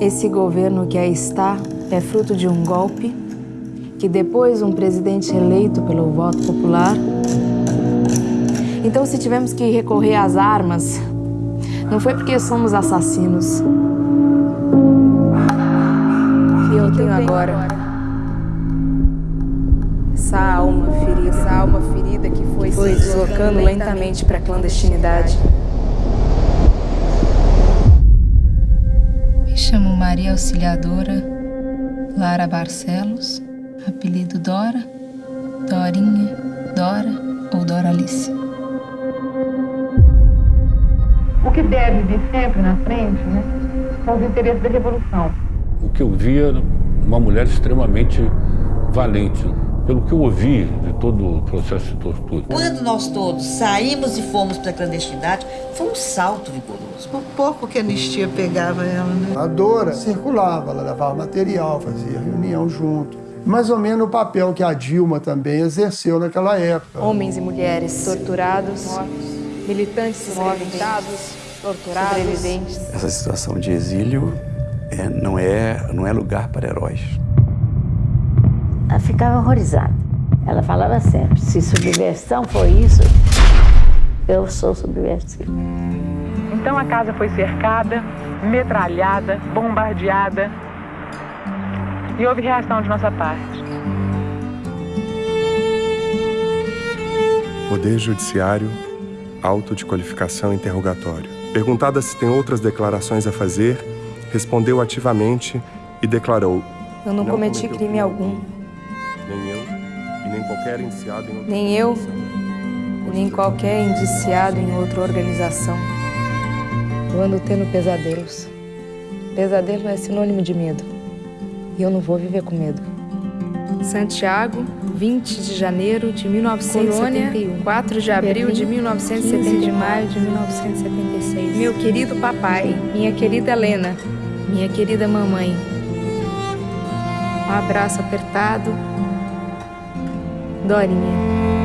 Esse governo que aí está é fruto de um golpe que depois um presidente eleito pelo voto popular. Então, se tivemos que recorrer às armas, não foi porque somos assassinos. E eu tenho agora essa alma ferida, essa alma ferida que foi, foi se deslocando lentamente para a clandestinidade. Maria Auxiliadora Lara Barcelos, apelido Dora, Dorinha, Dora ou Doralice. O que deve vir sempre na frente né, são os interesses da revolução. O que eu via uma mulher extremamente valente, pelo que eu ouvi de todo o processo de tortura. Quando nós todos saímos e fomos para a clandestinidade, foi um salto vigoroso. O pouco que a anistia pegava ela, né? A Dora circulava, ela levava material, fazia reunião junto. Mais ou menos o papel que a Dilma também exerceu naquela época. Homens e mulheres torturados, mortos, militantes mortos, torturados, sobreviventes. Essa situação de exílio é, não, é, não é lugar para heróis. Ela ficava horrorizada. Ela falava sempre, se subversão foi isso, eu sou subversiva. Então a casa foi cercada, metralhada, bombardeada e houve reação de nossa parte. Poder Judiciário, auto de qualificação interrogatório. Perguntada se tem outras declarações a fazer, respondeu ativamente e declarou: Eu não, não cometi crime algum. Nem eu e nem qualquer indiciado em outra Nem eu e nem qualquer indiciado em outra organização. Eu ando tendo pesadelos. Pesadelo é sinônimo de medo. E eu não vou viver com medo. Santiago, 20 de janeiro de 1971. Colônia, 4 de abril Berlim, de 1970. de maio de 1976. Meu querido papai, minha querida Helena, minha querida mamãe. Um abraço apertado Dorinha.